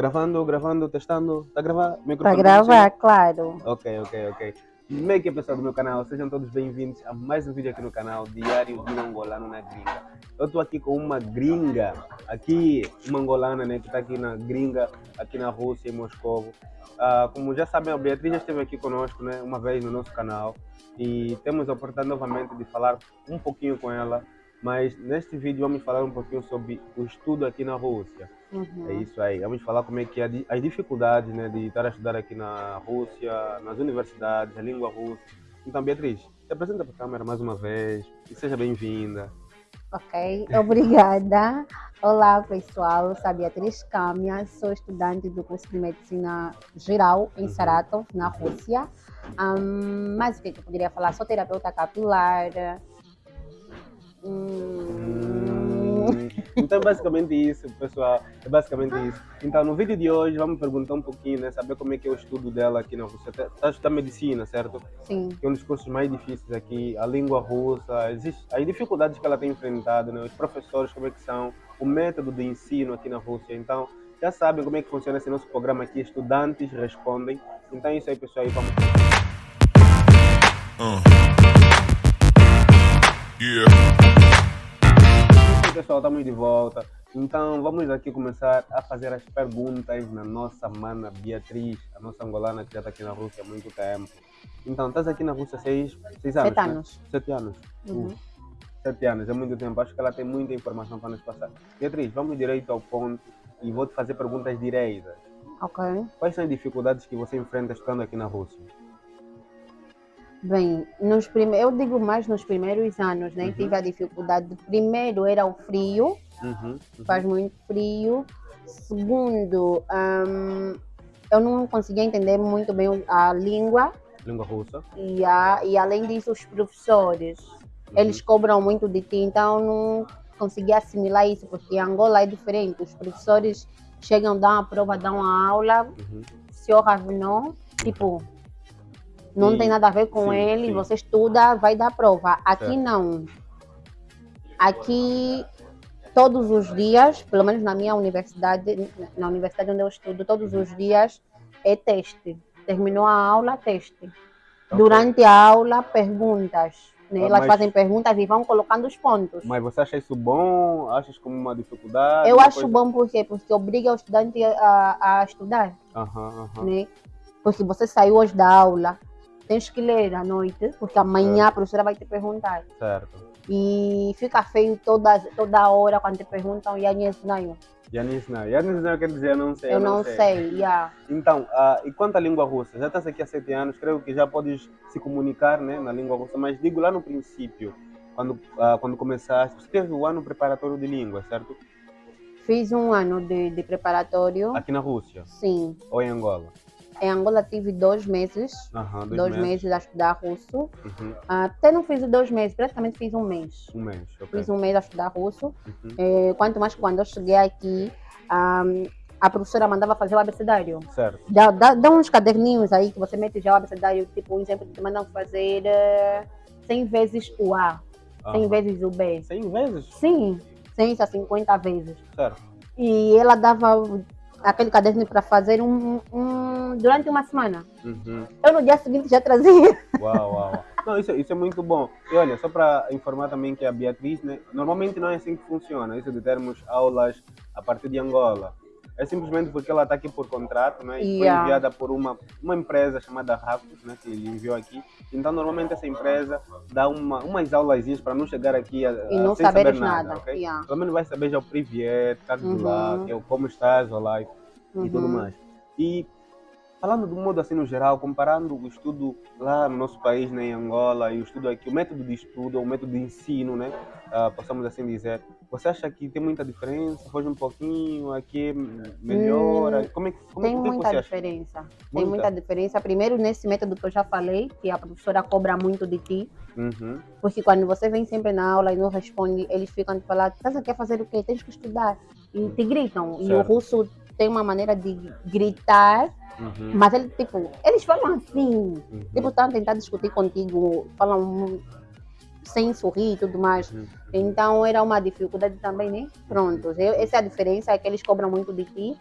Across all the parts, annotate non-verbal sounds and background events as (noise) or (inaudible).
Gravando, gravando, testando. Tá gravando? Para gravar, claro. Ok, ok, ok. É que pessoal do meu canal? Sejam todos bem-vindos a mais um vídeo aqui no canal Diário de um Angolano na Gringa. Eu estou aqui com uma gringa, aqui, uma angolana, né, que está aqui na gringa, aqui na Rússia, em Moscou. Uh, como já sabem, a Beatriz já esteve aqui conosco, né, uma vez no nosso canal e temos a oportunidade novamente de falar um pouquinho com ela, mas neste vídeo vamos falar um pouquinho sobre o estudo aqui na Rússia. Uhum. É isso aí. Vamos falar como é que é as dificuldades né, de estar a estudar aqui na Rússia, nas universidades, a língua russa. Então, Beatriz, se apresenta para a câmera mais uma vez e seja bem-vinda. Ok, obrigada. Olá, pessoal. Sou a Beatriz Kamia, sou estudante do curso de Medicina Geral em uhum. Saratov, na Rússia. Um, mas o que eu poderia falar? Sou terapeuta capilar. Hum... Então é basicamente isso, pessoal. É basicamente isso. Então no vídeo de hoje vamos perguntar um pouquinho, né? Saber como é que é o estudo dela aqui na Rússia. Está a estudar medicina, certo? Sim. Que é um dos cursos mais difíceis aqui. A língua russa, existe, as dificuldades que ela tem enfrentado, né? Os professores, como é que são, o método de ensino aqui na Rússia. Então já sabem como é que funciona esse nosso programa aqui. Estudantes respondem. Então é isso aí, pessoal. E vamos. Uh. Yeah. Pessoal, estamos de volta. Então vamos aqui começar a fazer as perguntas na nossa mana Beatriz, a nossa angolana que já está aqui na Rússia há muito tempo. Então, estás aqui na Rússia há seis, seis anos? Sete né? anos. Sete anos. Uhum. Uh, sete anos, é muito tempo. Acho que ela tem muita informação para nos passar. Beatriz, vamos direito ao ponto e vou te fazer perguntas diretas. Ok. Quais são as dificuldades que você enfrenta estando aqui na Rússia? Bem, nos prime... eu digo mais nos primeiros anos, né? Uhum. Tive a dificuldade. Primeiro era o frio, uhum. Uhum. faz muito frio. Segundo, um, eu não conseguia entender muito bem a língua. Língua russa. E, a, e além disso, os professores, eles uhum. cobram muito de ti, então não conseguia assimilar isso, porque Angola é diferente. Os professores chegam, dão a prova, dão a aula, uhum. se eu não, tipo não tem nada a ver com sim, ele, sim. você estuda, vai dar prova. Aqui certo. não. Aqui, todos os dias, pelo menos na minha universidade, na universidade onde eu estudo, todos os dias é teste. Terminou a aula, teste. Okay. Durante a aula, perguntas. Né? Elas mas, fazem perguntas e vão colocando os pontos. Mas você acha isso bom? Achas como uma dificuldade? Eu uma acho coisa... bom por quê? Porque obriga o estudante a, a estudar. Uhum, uhum. Né? Porque você saiu hoje da aula, tens que ler à noite, porque amanhã a professora vai te perguntar. Certo. E fica feio toda, toda hora quando te perguntam, e aí. Yanis não. É Yanis não quer dizer eu não sei. Eu, não, não, sei, sei yeah. Então, uh, e quanto à língua russa? Já estás aqui há sete anos, creio que já podes se comunicar né, na língua russa, mas digo lá no princípio, quando, uh, quando começaste, você teve um ano preparatório de língua, certo? Fiz um ano de, de preparatório. Aqui na Rússia? Sim. Ou em Angola? Em Angola tive dois meses, dois, dois meses. meses. a estudar russo. Uhum. Até não fiz dois meses, praticamente fiz um mês. Um mês. Fiz um mês a estudar russo. Uhum. É, quanto mais quando eu cheguei aqui, um, a professora mandava fazer o abecedário. Certo. Dá, dá, dá, uns caderninhos aí que você mete já o abecedário, tipo, um exemplo, te mandam fazer uh, 100 vezes o A, uhum. 100 vezes o B. 100 vezes? Sim, 100 a 50 vezes. Certo. E ela dava aquele caderno para fazer um, um, durante uma semana. Uhum. Eu no dia seguinte já trazia. (laughs) Uau, uau. Não, isso, isso é muito bom. E olha, só para informar também que a Beatriz, né, normalmente não é assim que funciona, isso de termos aulas a partir de Angola. É simplesmente porque ela está aqui por contrato, né? E yeah. foi enviada por uma, uma empresa chamada Racos, né? Que enviou aqui. Então, normalmente essa empresa dá uma, umas aulas para não chegar aqui a, e não sem saber nada, nada ok? Yeah. Pelo menos vai saber já o Carlos uhum. lá, que é o como estás, olá, e, uhum. e tudo uhum. mais. E falando do modo assim no geral, comparando o estudo lá no nosso país, né, em Angola, e o estudo aqui, o método de estudo, o método de ensino, né, uh, possamos assim dizer, você acha que tem muita diferença? Foge um pouquinho, aqui melhora? Hum, como é, como, tem muita diferença. Muita? Tem muita diferença. Primeiro, nesse método que eu já falei, que a professora cobra muito de ti. Uhum. Porque quando você vem sempre na aula e não responde, eles ficam te falando, você quer fazer o quê? Tens que estudar. E te gritam. Certo. E o russo tem uma maneira de gritar, uhum. mas ele, tipo, eles falam assim. Uhum. Tipo, estão a tentar discutir contigo, falam sem sorrir e tudo mais. Uhum. Então era uma dificuldade também, né? Pronto, essa é a diferença, é que eles cobram muito de ti.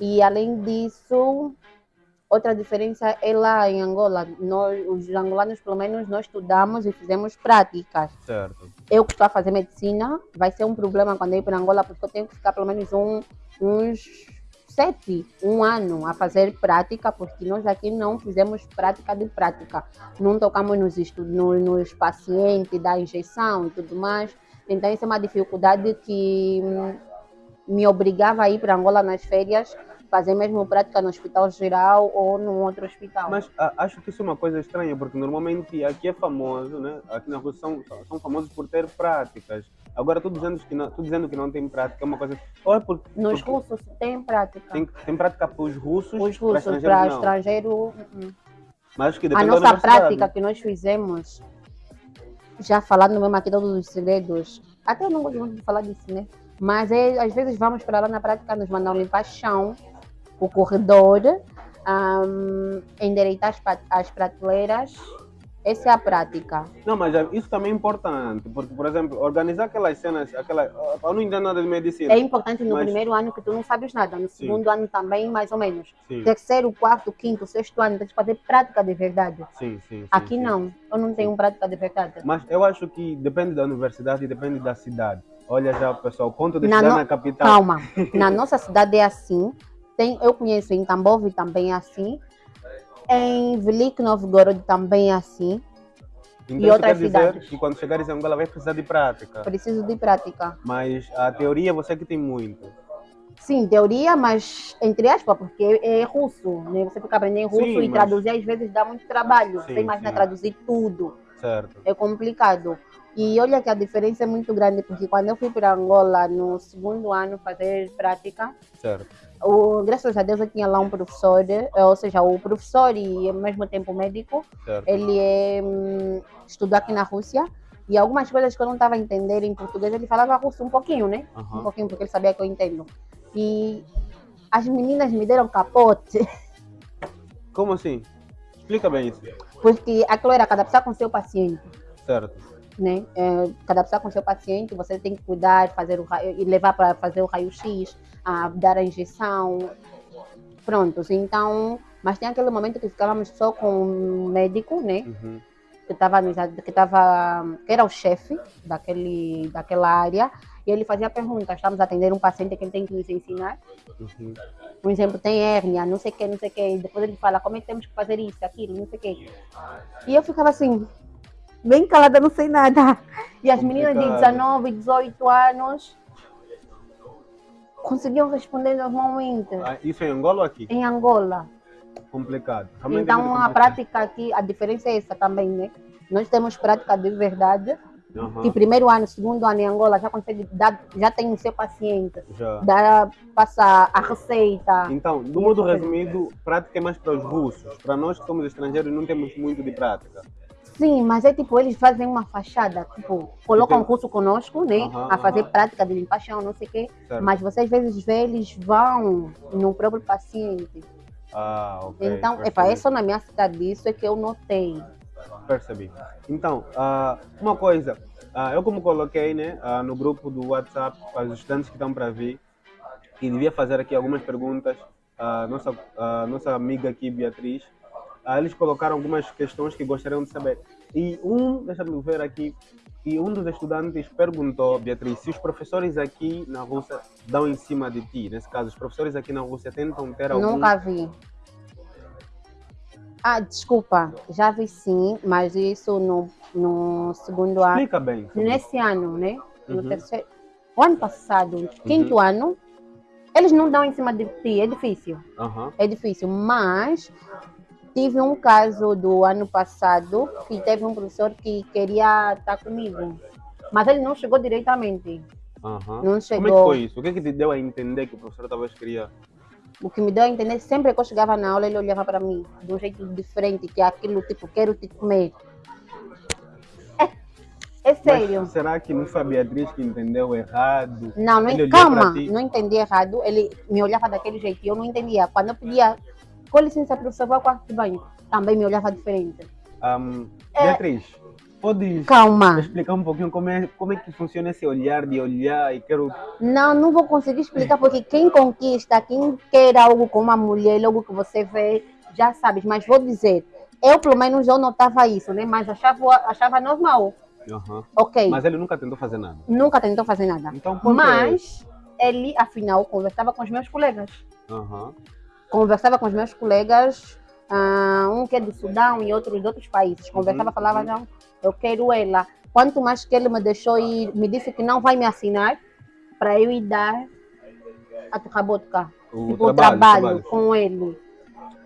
E além disso, outra diferença é lá em Angola. Nós, os angolanos, pelo menos, nós estudamos e fizemos práticas. Certo. Eu que estou a fazer medicina, vai ser um problema quando eu ir para Angola, porque eu tenho que ficar pelo menos um, uns sete, um ano a fazer prática, porque nós aqui não fizemos prática de prática. Não tocamos nos, estudos, nos, nos pacientes, da injeção e tudo mais. Então, isso é uma dificuldade que me obrigava a ir para Angola nas férias, fazer mesmo prática no hospital geral ou num outro hospital. Mas ah, acho que isso é uma coisa estranha, porque normalmente aqui é famoso, né? Aqui na Rússia são, são famosos por ter práticas. Agora, tu dizendo que não, dizendo que não tem prática é uma coisa. Ou é por, Nos porque russos tem prática. tem, tem prática para os russos, Os para russos, estrangeiros para não. estrangeiro, uh-uh. Mas acho que A nossa prática que nós fizemos, já falando mesmo aqui todos os segredos, até eu não gosto muito de falar disso, né? Mas é, às vezes vamos para lá na prática, nos mandam limpar chão, o corredor, endireitar as, as prateleiras. Essa é a prática. Não, mas é- isso também é importante, porque, por exemplo, organizar aquelas cenas, aquela, eu não entendo nada de medicina. É importante no Mas- primeiro ano que tu não sabes nada, no segundo ano também, mais ou menos. Sim, Terceiro, quarto, quinto, sexto ano, tens que fazer prática de verdade. sim, sim. sim, Aqui não, eu não tenho prática de verdade. Mas eu acho que depende da universidade e depende da cidade. Olha já, pessoal, ponto de Na estudar no- na capital. Calma, na (laughs) nossa cidade é assim. Tem, eu conheço em Tambov também é assim. Em Velik Novgorod também é assim. Então, e outras quer dizer cidades. que quando chegares em Angola vai precisar de prática. Preciso de prática. Mas a teoria você que tem muito. Sim, teoria, mas entre aspas, porque é russo, né? Você fica aprendendo russo Sim, e mas- traduzir às vezes dá muito trabalho. Sim, Você imagina sim. traduzir tudo. Certo. É complicado. E olha que a diferença é muito grande, porque quando eu fui para Angola no segundo ano fazer prática, Certo. o, graças a Deus eu tinha lá um professor, eh, ou seja, o professor e ao mesmo tempo médico, Certo. ele é, estudou aqui na Rússia e algumas coisas que eu não estava a entender em português, ele falava russo um pouquinho, né? Um Aham. pouquinho, porque ele sabia que eu entendo. E as meninas me deram capote, (laughs) Como assim? Explica bem isso. porque aquilo era cada pessoa com seu paciente. Certo. Né? É, cada pessoa com seu paciente, você tem que cuidar, fazer o e levar para fazer o raio-x, a dar a injeção, prontos. Então, mas tem aquele momento que ficávamos só com o médico, né? Uhum. Que estava que tava, que era o chefe daquele daquela área, e ele fazia perguntas. Estamos a atender um paciente que ele tem que nos ensinar. Uhum. Por exemplo, tem hérnia, não sei o que, não sei o que. Depois ele fala como é que temos que fazer isso, aquilo, não sei o que. E eu ficava assim, bem calada, não sei nada. E as meninas de Complicado. 19, 18 anos conseguiam responder normalmente. Ah, isso é em Angola ou aqui? Em Angola. Complicado. É Então a prática aqui, a diferença é essa também, né? Nós temos prática de verdade. Aham. Que primeiro ano, segundo ano em Angola já consegue dar, já tem o seu paciente, Já. dá, passa a receita. Então, do modo resumido, prática é mais para os russos. Para nós que somos estrangeiros não temos muito de prática. Sim, mas é tipo, eles fazem uma fachada, tipo, colocam o curso conosco, né? Aham, a fazer aham. prática de limpar chão, não sei o quê. Certo. Mas você às vezes vê, eles vão no próprio paciente. Ah, ok. então, epa, é só na minha cidade, isso é que eu notei. Percebi. Então, ah, uma coisa, ah, eu como coloquei né, ah, no grupo do WhatsApp para os estudantes que estão para vir, e devia fazer aqui algumas perguntas, a nossa, nossa amiga aqui, Beatriz, ah, eles colocaram algumas questões que gostariam de saber. E um, deixa-me ver aqui, e um dos estudantes perguntou, Beatriz, se os professores aqui na Rússia dão em cima de ti. Nesse caso, os professores aqui na Rússia tentam ter algum... Nunca vi. Ah, desculpa, já vi sim, mas isso no, no segundo ano. Explica bem. Nesse ano, né? No Uhum. terceiro. O ano passado, quinto ano, eles não dão em cima de ti, é difícil. Aham. é difícil, mas tive um caso do ano passado que teve um professor que queria estar comigo, mas ele não chegou diretamente, Aham. não Como é que chegou. foi isso? O que, é que te deu a entender que o professor talvez queria? O que me deu a entender, sempre que eu chegava na aula, ele olhava para mim de um jeito diferente, que é aquilo tipo, quero te comer. (laughs) É, é sério. Mas será que não foi a Beatriz que entendeu errado? Não, não olhou calma, não entendi errado. Ele me olhava daquele jeito e eu não entendia. Quando eu pedia, com licença, professor, vou ao quarto de banho, também me olhava diferente. Ahm, É. Beatriz, podes Calma. explicar um pouquinho como é, como é que funciona esse olhar de olhar e quero. Não, não vou conseguir explicar porque quem conquista, quem quer algo com uma mulher, logo que você vê, já sabes. Mas vou dizer, eu pelo menos eu notava isso, né? Mas achava, achava normal. Aham. Ok. Mas ele nunca tentou fazer nada. Nunca tentou fazer nada. Então? Mas ele, afinal, conversava com os meus colegas. Aham. Conversava com os meus colegas, ah, um que é do Sudão e outros de outros países. Conversava, Uhum, falava, uhum. não, eu quero ela. Quanto mais que ele me deixou ir, me disse que não vai me assinar para eu ir dar a Tucabotka. O Tipo, o trabalho, trabalho, com ele.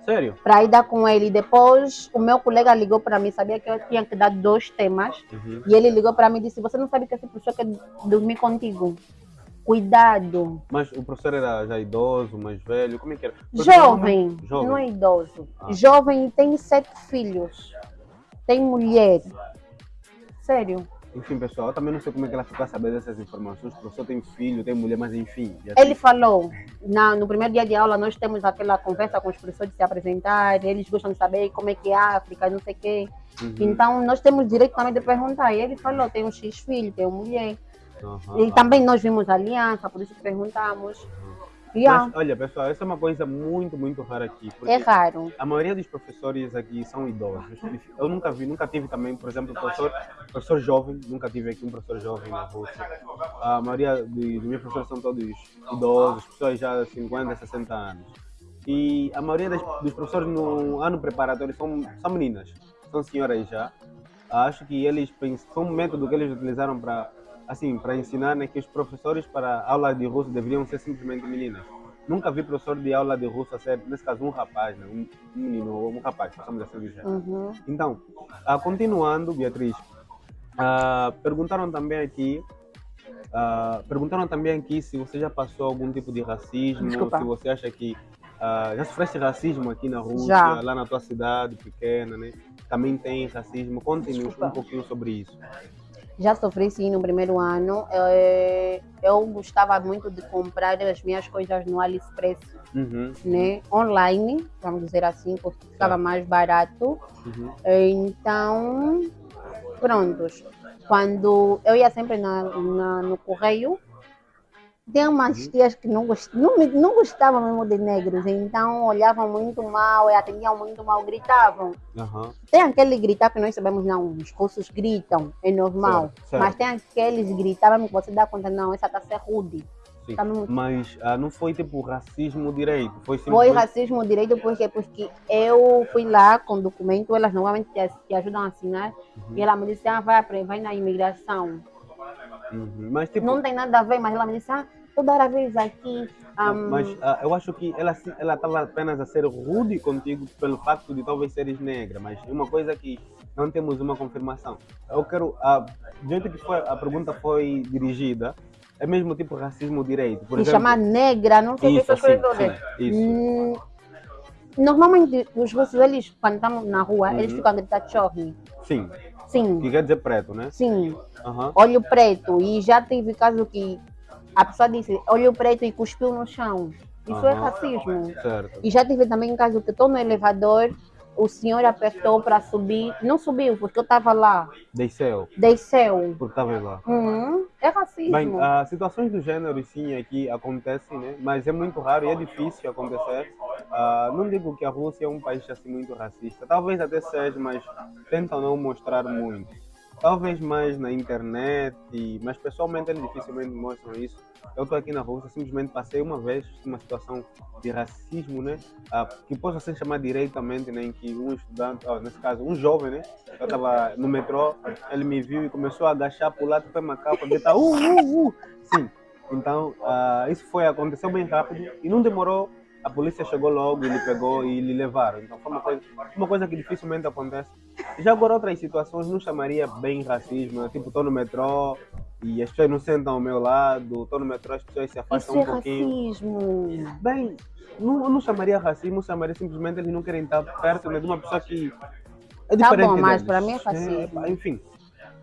Sério? Para ir dar com ele. Depois, o meu colega ligou para mim, sabia que eu tinha que dar dois temas. Uhum. E ele ligou para mim e disse: Você não sabe que essa pessoa quer dormir contigo? Cuidado. Mas o professor era já idoso, mais velho? Como é que era? Jovem, Jovem. não é idoso. Ah. Jovem e tem sete filhos. Tem mulher. Sério. Enfim, pessoal, eu também não sei como é que ela ficou a saber dessas informações. O professor tem filho, tem mulher, mas enfim. Ele falou, na, no primeiro dia de aula, nós temos aquela conversa com os professores de se apresentar, eles gostam de saber como é que é a África, não sei o quê. Uhum. Então, nós temos direito também de perguntar. E ele falou, tem um X filho, tem uma mulher. Aham. E também nós vimos aliança, por isso perguntamos. Yeah, Mas, olha, pessoal, essa é uma coisa muito, muito rara aqui. É raro. a maioria dos professores aqui são idosos. Eu nunca vi, nunca tive também, por exemplo, professor, professor jovem, nunca tive aqui um professor jovem na Rússia. A maioria dos meus professores são todos idosos, pessoas já de 50, 60 anos. E a maioria das- dos professores no ano preparatório são, são meninas, são senhoras já. Acho que eles foi um método que eles utilizaram para assim, para ensinar né, que os professores para aula de russo deveriam ser simplesmente meninas. Nunca vi professor de aula de russo a ser, nesse caso, um rapaz, né, um menino ou um rapaz, possamos assim dizer. Uhum. Então, ah, continuando, Beatriz, ah, perguntaram também aqui, ah, perguntaram também aqui se você já passou algum tipo de racismo, Desculpa. se você acha que ah, já sofreste racismo aqui na Rússia, Já. lá na tua cidade pequena, né? Também tem racismo. Conte-nos um pouquinho sobre isso. Já sofri sim no primeiro ano. Eu, eu gostava muito de comprar as minhas coisas no AliExpress, Uhum, né? Online, vamos dizer assim, porque ficava Tá. mais barato. uhum, Então, prontos. Quando eu ia sempre na, na- no correio, tinha umas Uhum. tias que não, gost, não, não gostavam mesmo de negros, então olhavam muito mal, e atendiam muito mal, gritavam. aham, Tem aquele gritar que nós sabemos, não, os russos gritam, é normal. Certo, certo. Mas tem aqueles gritar mesmo que você dá conta, não, essa tá ser rude. Tá muito- Mas ah, não foi tipo racismo direito, foi Foi racismo direito, por quê? Porque eu fui lá com documento, elas normalmente te, te ajudam a assinar, Uhum, e ela me disse, ah, vai, vai na imigração. uhum. Mas tipo, Não tem nada a ver, mas ela me disse, ah, toda vez aqui. Ahm, Mas ah, eu acho que ela ela estava apenas a ser rude contigo pelo facto de talvez seres negra, mas uma coisa que não temos uma confirmação. Eu quero, ah, do jeito que foi, a pergunta foi dirigida, é mesmo tipo racismo direito. Por me exemplo, chamar negra, não sei isso, essas assim, sim, isso. Hum, Normalmente, os russos, eles, quando estamos na rua, eles Uhum. ficam a gritar chorne. Sim, Sim, que quer dizer preto, né? sim. Aham. olho preto. E já teve caso que a pessoa disse olho preto e cuspiu no chão. Isso é racismo. Certo. E já tive também caso que estou no elevador, o senhor apertou para subir, não subiu porque eu estava lá, Desceu, desceu. porque estava lá. Uhum, é racismo. Bem, as situações do gênero sim aqui acontecem, né? Mas é muito raro e é difícil acontecer. Ah, não digo que a Rússia é um país assim muito racista, talvez até seja, mas tentam não mostrar muito. Talvez mais na internet, mas pessoalmente eles dificilmente mostram isso. Eu estou aqui na Rússia, simplesmente passei uma vez uma situação de racismo, né? Ah, que possa ser chamada diretamente, né? Em que um estudante, ó, nesse caso, um jovem, né? Eu estava no metrô, ele me viu e começou a agachar para o lado do macaco, gritar, uh, uh, uh. Sim, então ah, isso foi, aconteceu bem rápido e não demorou. A polícia chegou logo, ele pegou e lhe levaram. Então foi uma coisa, uma coisa que dificilmente acontece. Já agora outras situações não chamaria bem racismo, né? tipo estou no metrô e as pessoas não sentam ao meu lado, estou no metrô as pessoas se afastam Isso é um pouquinho. racismo. Bem, não, não chamaria racismo, chamaria simplesmente eles não querem estar perto né, de uma pessoa que é Tá diferente bom, mas para mim é racismo. enfim.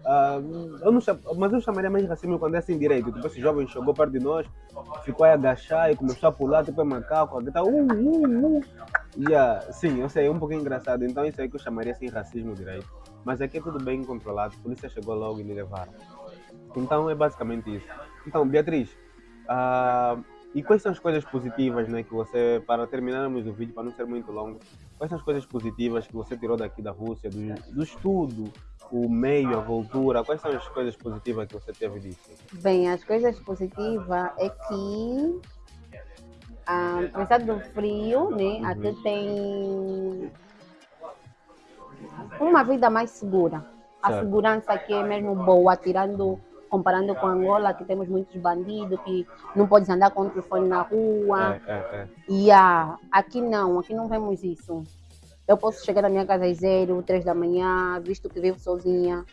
Ah, eu não cham- mas eu chamaria mais racismo quando é assim direito. Tipo, esse jovem chegou perto de nós, ficou aí agachar e começou a pular, tipo, é macaco, a gritar, uh, uh, uh. Yeah, sim, eu sei, é um pouquinho engraçado. Então isso aí que eu chamaria assim racismo direito. Mas aqui é tudo bem controlado, a polícia chegou logo e me levaram. Então é basicamente isso. Então, Beatriz, ah, e quais são as coisas positivas, né, que você, para terminarmos o vídeo, para não ser muito longo, quais são as coisas positivas que você tirou daqui da Rússia, do, do estudo, o meio, a voltura, quais são as coisas positivas que você teve disso? Bem, as coisas positivas é que, ah, apesar do frio, né, Uhum. aqui tem uma vida mais segura. A Certo. segurança aqui é mesmo boa, tirando, comparando com Angola, que temos muitos bandidos, que não podes andar com o telefone na rua. É, é, é. E ah, aqui não, aqui não vemos isso. Eu posso chegar na minha casa às zero, três da manhã, visto que vivo sozinha,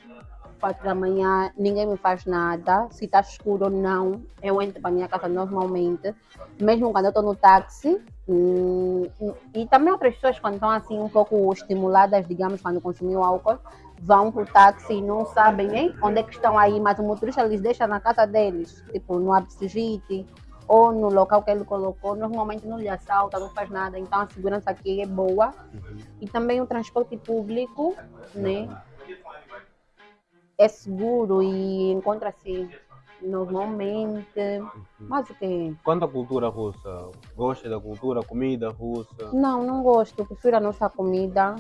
quatro da manhã, ninguém me faz nada. Se está escuro ou não, eu entro para minha casa normalmente. Mesmo quando eu estou no táxi. hum, e também outras pessoas quando estão assim um pouco estimuladas, digamos, quando consumiu álcool, vão para o táxi e não sabem nem onde é que estão aí, mas o motorista lhes deixa na casa deles, tipo no Absigite ou no local que ele colocou, normalmente não lhe assalta, não faz nada, então a segurança aqui é boa. Uhum. E também o transporte público, né, é seguro e encontra-se normalmente. Mas o que? Quanto à cultura russa, gosta da cultura, comida russa? Não, não gosto, prefiro a nossa comida.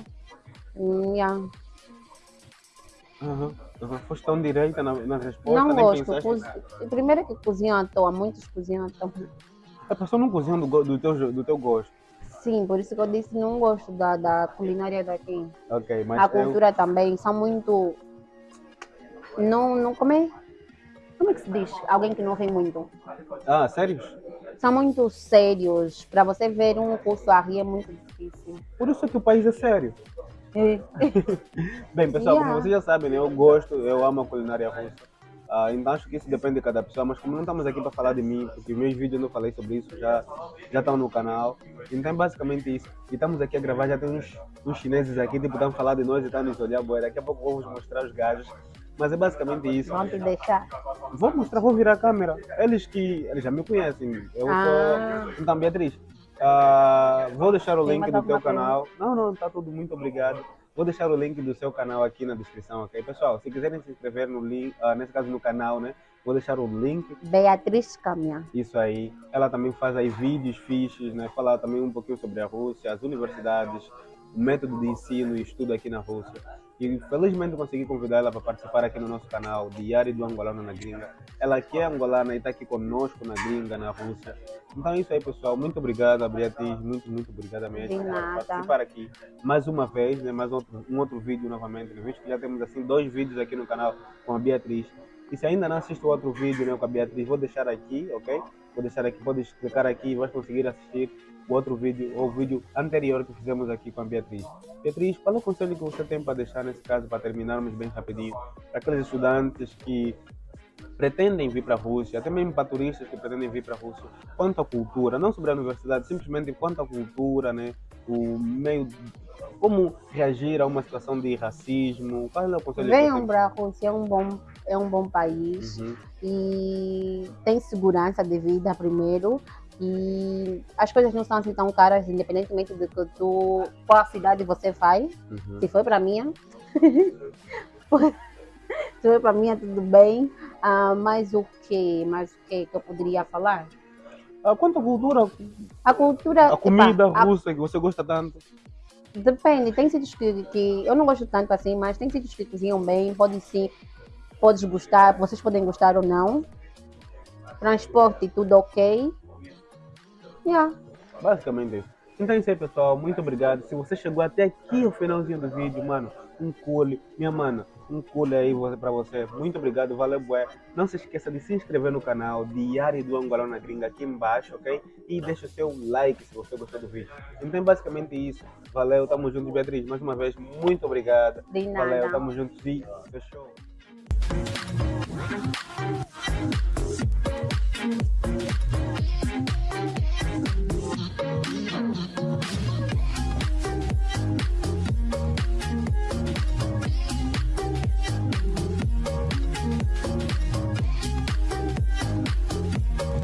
Yeah. Uhum. Uhum. Foste tão direita na, na resposta, Não gosto. pensaste. Primeiro que cozinham à toa, muitos cozinham à toa. A pessoa não cozinha do, do, teu, do teu gosto. Sim, por isso que eu disse não gosto da, da culinária daqui. Ok, mas a eu- cultura também são muito. Não, não como é? Como é que se diz? Alguém que não ri muito. Ah, sério? São muito sérios. Para você ver um curso a rir é muito difícil. Por isso é que o país é sério. (laughs) Bem, pessoal, Yeah. como vocês já sabem, né, eu gosto, eu amo a culinária russa. Ah, então acho que isso depende de cada pessoa, mas como não estamos aqui para falar de mim, porque meus vídeos eu não falei sobre isso, já, já estão no canal. Então é basicamente isso. E estamos aqui a gravar, já tem uns, uns chineses aqui, tipo, estão falando de nós e estão nos olhar, boa. Daqui a pouco vou vos mostrar os gajos. Mas é basicamente isso. Vão te deixar. Vou mostrar, vou virar a câmera. Eles que. Eles já me conhecem. Eu Ah. sou. Então, Beatriz, ah, vou deixar o Tem link do teu canal. Não, não, tá tudo muito obrigado. Vou deixar o link do seu canal aqui na descrição, ok? Pessoal, se quiserem se inscrever no link, ah, nesse caso no canal, né? Vou deixar o link, Beatriz Caminha. isso aí. Ela também faz aí vídeos fixes, né? Fala também um pouquinho sobre a Rússia, as universidades, o método de ensino e estudo aqui na Rússia. E felizmente consegui convidar ela para participar aqui no nosso canal, Diário do Angolano na Gringa. Ela que é angolana e está aqui conosco na Gringa, na Rússia. Então é isso aí, pessoal. Muito obrigado, Beatriz. Muito, muito obrigada mesmo De por nada. participar aqui mais uma vez, né? Mais outro, um outro vídeo novamente. Né? Visto que já temos assim dois vídeos aqui no canal com a Beatriz. E se ainda não assiste o outro vídeo né, com a Beatriz, vou deixar aqui, ok? Vou deixar aqui, pode clicar aqui e vai conseguir assistir o outro vídeo, ou o vídeo anterior que fizemos aqui com a Beatriz. Beatriz, qual é o conselho que você tem para deixar nesse caso, para terminarmos bem rapidinho, para aqueles estudantes que pretendem vir para a Rússia, até mesmo para turistas que pretendem vir para a Rússia, quanto à cultura, não sobre a universidade, simplesmente quanto à cultura, né? o meio, como reagir a uma situação de racismo, qual é o conselho Venham para a Rússia, é um bom, é um bom país. Uhum. e tem segurança de vida primeiro e as coisas não são assim tão caras independentemente de que tu qual cidade você vai Uhum. se foi para minha (laughs) foi para minha tudo bem ah, mas o que mais o que que eu poderia falar Ah, quanto à cultura, a cultura a comida epa, a- russa que você gosta tanto? Depende, tem sítios que, que eu não gosto tanto assim, mas tem sítios que cozinham bem, pode sim, podes gostar, vocês podem gostar ou não. Transporte, tudo ok. Yeah. Basicamente isso. Então é isso aí, pessoal. Muito obrigado. Se você chegou até aqui o finalzinho do vídeo, mano, um cule. Minha mana, um cule aí pra você. Muito obrigado, valeu, bué. Não se esqueça de se inscrever no canal Diário do Angolão na Gringa aqui embaixo, ok? E deixa o seu like se você gostou do vídeo. Então é basicamente isso. Valeu, tamo junto, Beatriz. Mais uma vez, muito obrigado. De nada. Valeu, tamo juntos e fechou.